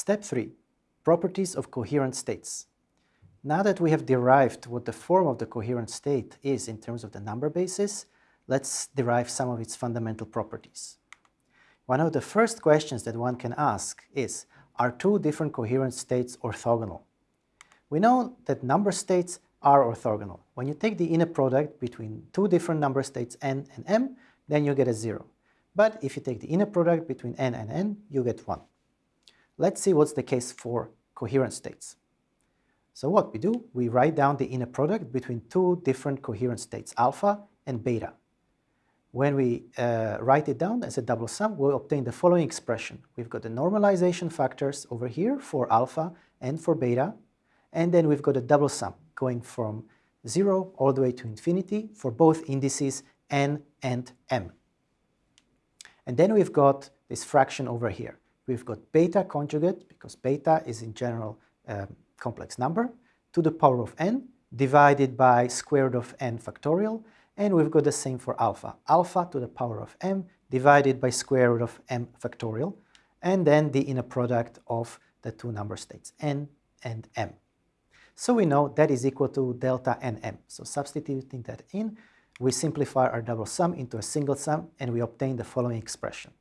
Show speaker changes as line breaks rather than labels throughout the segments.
Step 3. Properties of coherent states. Now that we have derived what the form of the coherent state is in terms of the number basis, let's derive some of its fundamental properties. One of the first questions that one can ask is, are two different coherent states orthogonal? We know that number states are orthogonal. When you take the inner product between two different number states n and m, then you get a 0. But if you take the inner product between n and n, you get 1. Let's see what's the case for coherent states. So what we do, we write down the inner product between two different coherent states, alpha and beta. When we uh, write it down as a double sum, we'll obtain the following expression. We've got the normalization factors over here for alpha and for beta, and then we've got a double sum going from 0 all the way to infinity for both indices n and m. And then we've got this fraction over here we've got beta conjugate, because beta is in general a complex number, to the power of n divided by square root of n factorial, and we've got the same for alpha, alpha to the power of m divided by square root of m factorial, and then the inner product of the two number states, n and m. So we know that is equal to delta nm. So substituting that in, we simplify our double sum into a single sum, and we obtain the following expression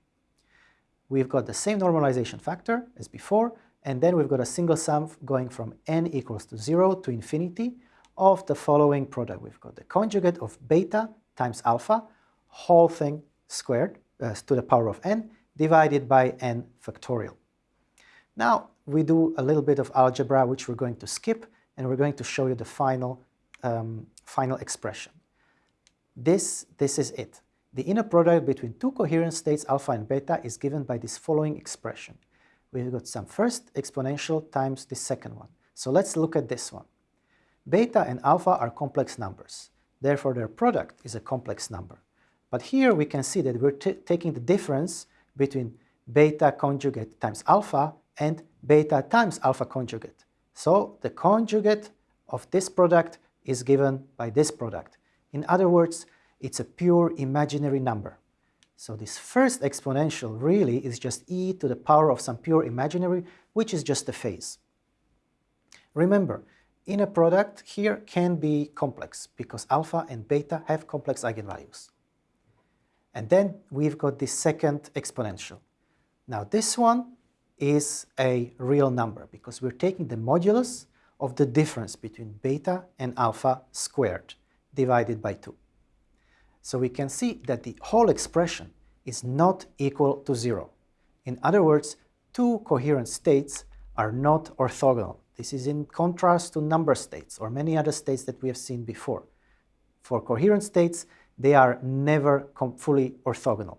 we've got the same normalization factor as before, and then we've got a single sum going from n equals to 0 to infinity of the following product. We've got the conjugate of beta times alpha, whole thing squared uh, to the power of n, divided by n factorial. Now, we do a little bit of algebra, which we're going to skip, and we're going to show you the final, um, final expression. This, this is it. The inner product between two coherent states alpha and beta is given by this following expression. We've got some first exponential times the second one. So let's look at this one. Beta and alpha are complex numbers. Therefore, their product is a complex number. But here we can see that we're taking the difference between beta conjugate times alpha and beta times alpha conjugate. So the conjugate of this product is given by this product. In other words, it's a pure imaginary number. So this first exponential really is just e to the power of some pure imaginary, which is just a phase. Remember, inner product here can be complex because alpha and beta have complex eigenvalues. And then we've got the second exponential. Now this one is a real number because we're taking the modulus of the difference between beta and alpha squared divided by 2. So we can see that the whole expression is not equal to zero. In other words, two coherent states are not orthogonal. This is in contrast to number states or many other states that we have seen before. For coherent states, they are never fully orthogonal.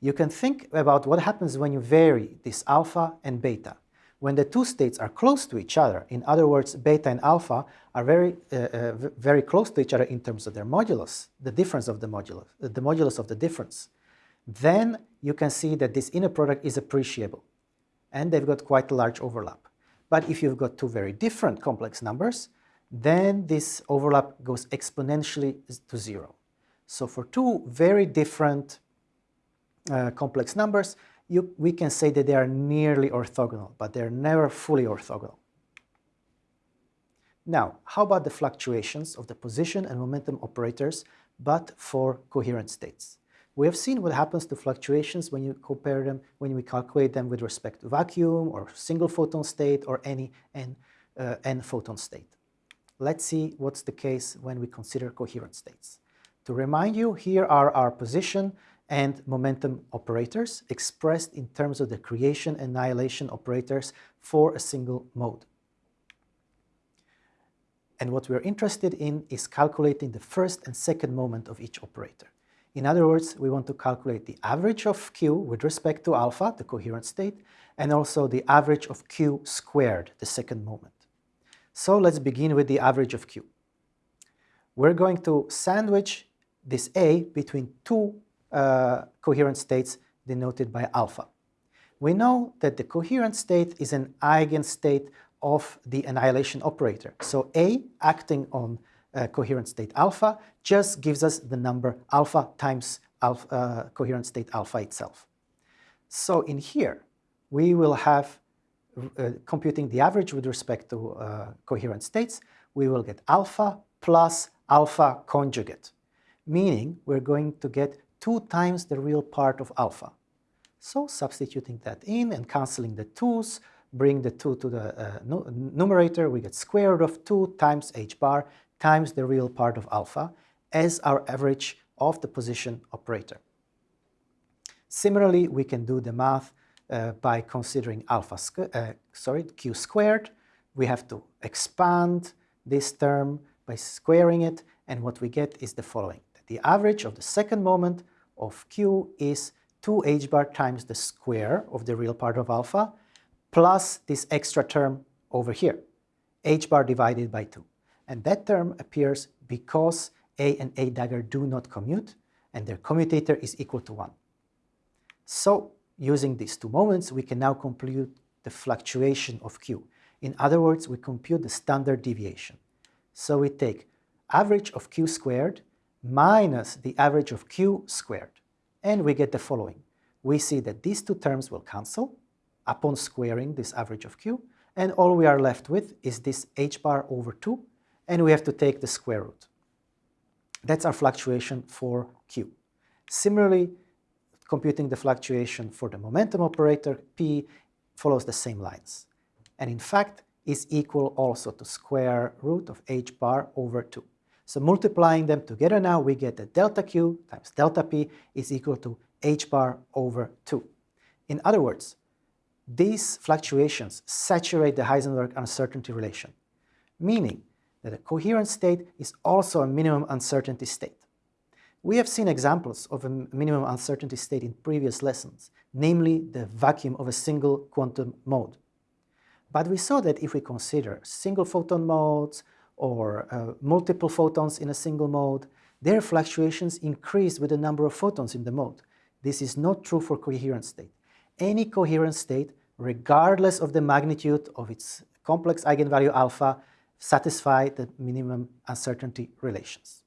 You can think about what happens when you vary this alpha and beta. When the two states are close to each other, in other words, beta and alpha are very, uh, uh, very close to each other in terms of their modulus, the difference of the modulus, uh, the modulus of the difference, then you can see that this inner product is appreciable. And they've got quite a large overlap. But if you've got two very different complex numbers, then this overlap goes exponentially to zero. So for two very different uh, complex numbers, you, we can say that they are nearly orthogonal, but they're never fully orthogonal. Now, how about the fluctuations of the position and momentum operators, but for coherent states? We have seen what happens to fluctuations when you compare them, when we calculate them with respect to vacuum or single photon state or any n, uh, n photon state. Let's see what's the case when we consider coherent states. To remind you, here are our position and momentum operators expressed in terms of the creation annihilation operators for a single mode. And what we're interested in is calculating the first and second moment of each operator. In other words, we want to calculate the average of q with respect to alpha, the coherent state, and also the average of q squared, the second moment. So let's begin with the average of q. We're going to sandwich this a between two uh, coherent states denoted by alpha. We know that the coherent state is an eigenstate of the annihilation operator. So A acting on uh, coherent state alpha just gives us the number alpha times alpha, uh, coherent state alpha itself. So in here, we will have uh, computing the average with respect to uh, coherent states, we will get alpha plus alpha conjugate, meaning we're going to get two times the real part of alpha. So substituting that in and cancelling the 2's, bring the 2 to the uh, numerator, we get square root of 2 times h bar times the real part of alpha as our average of the position operator. Similarly, we can do the math uh, by considering alpha, uh, sorry, q squared. We have to expand this term by squaring it, and what we get is the following. The average of the second moment of q is 2 h bar times the square of the real part of alpha, plus this extra term over here, h bar divided by 2. And that term appears because a and a dagger do not commute, and their commutator is equal to 1. So, using these two moments, we can now compute the fluctuation of q. In other words, we compute the standard deviation. So we take average of q squared minus the average of q squared, and we get the following. We see that these two terms will cancel upon squaring this average of q, and all we are left with is this h bar over 2, and we have to take the square root. That's our fluctuation for q. Similarly, computing the fluctuation for the momentum operator, p, follows the same lines. And in fact, is equal also to square root of h bar over 2. So multiplying them together now, we get that delta q times delta p is equal to h bar over 2. In other words, these fluctuations saturate the Heisenberg uncertainty relation, meaning that a coherent state is also a minimum uncertainty state. We have seen examples of a minimum uncertainty state in previous lessons, namely the vacuum of a single quantum mode. But we saw that if we consider single photon modes or uh, multiple photons in a single mode, their fluctuations increase with the number of photons in the mode. This is not true for coherent state. Any coherent state, regardless of the magnitude of its complex eigenvalue alpha, satisfy the minimum uncertainty relations.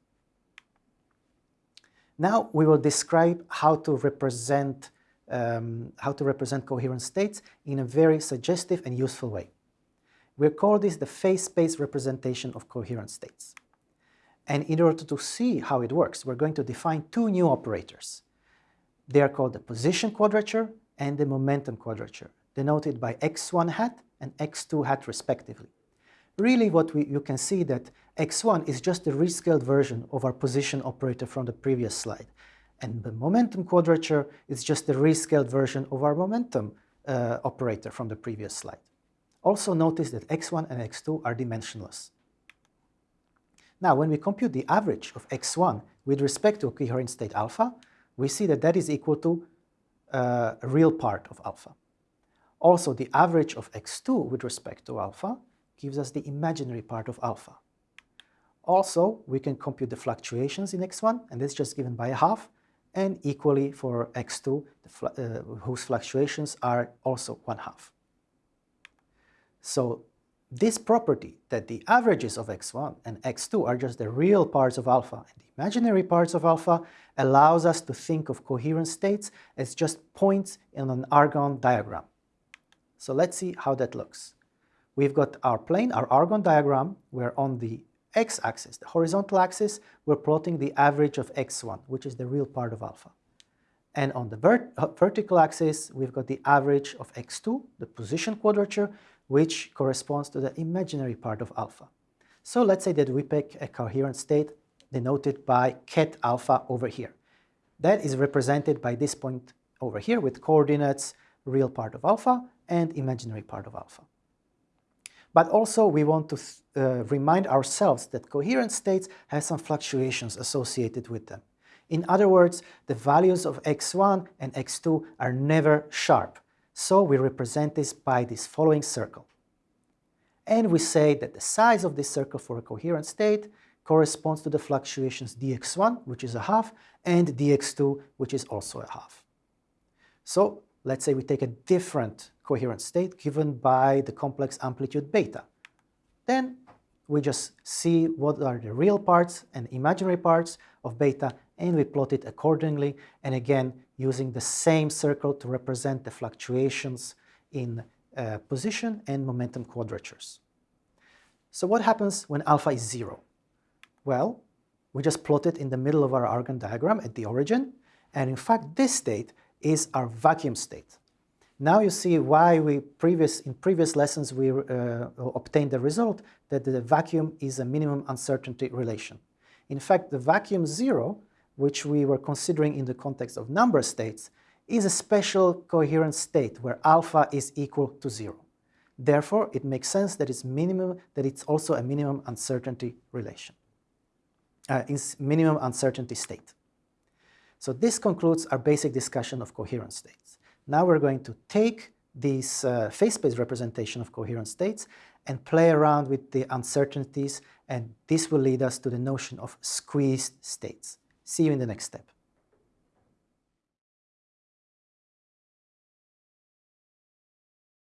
Now we will describe how to represent um, how to represent coherent states in a very suggestive and useful way. We call this the phase space representation of coherent states. And in order to see how it works, we're going to define two new operators. They are called the position quadrature and the momentum quadrature, denoted by x1 hat and x2 hat respectively really what we, you can see that x1 is just a rescaled version of our position operator from the previous slide. And the momentum quadrature is just a rescaled version of our momentum uh, operator from the previous slide. Also notice that x1 and x2 are dimensionless. Now, when we compute the average of x1 with respect to coherent state alpha, we see that that is equal to uh, a real part of alpha. Also, the average of x2 with respect to alpha gives us the imaginary part of alpha. Also, we can compute the fluctuations in x1, and that's just given by a half, and equally for x2, fl uh, whose fluctuations are also one half. So this property that the averages of x1 and x2 are just the real parts of alpha and the imaginary parts of alpha allows us to think of coherent states as just points in an Argand diagram. So let's see how that looks. We've got our plane, our Argand diagram, where on the x-axis, the horizontal axis, we're plotting the average of x1, which is the real part of alpha. And on the vert uh, vertical axis, we've got the average of x2, the position quadrature, which corresponds to the imaginary part of alpha. So let's say that we pick a coherent state denoted by ket alpha over here. That is represented by this point over here with coordinates real part of alpha and imaginary part of alpha. But also we want to uh, remind ourselves that coherent states have some fluctuations associated with them. In other words, the values of x1 and x2 are never sharp. So we represent this by this following circle. And we say that the size of this circle for a coherent state corresponds to the fluctuations dx1, which is a half, and dx2, which is also a half. So let's say we take a different coherent state given by the complex amplitude beta. Then we just see what are the real parts and imaginary parts of beta and we plot it accordingly and again using the same circle to represent the fluctuations in uh, position and momentum quadratures. So what happens when alpha is zero? Well, we just plot it in the middle of our Argand diagram at the origin, and in fact this state is our vacuum state. Now you see why we previous in previous lessons we uh, obtained the result that the vacuum is a minimum uncertainty relation. In fact, the vacuum zero, which we were considering in the context of number states, is a special coherent state where alpha is equal to zero. Therefore, it makes sense that it's minimum that it's also a minimum uncertainty relation uh, minimum uncertainty state. So this concludes our basic discussion of coherent states. Now we're going to take this uh, phase space representation of coherent states and play around with the uncertainties and this will lead us to the notion of squeezed states. See you in the next step.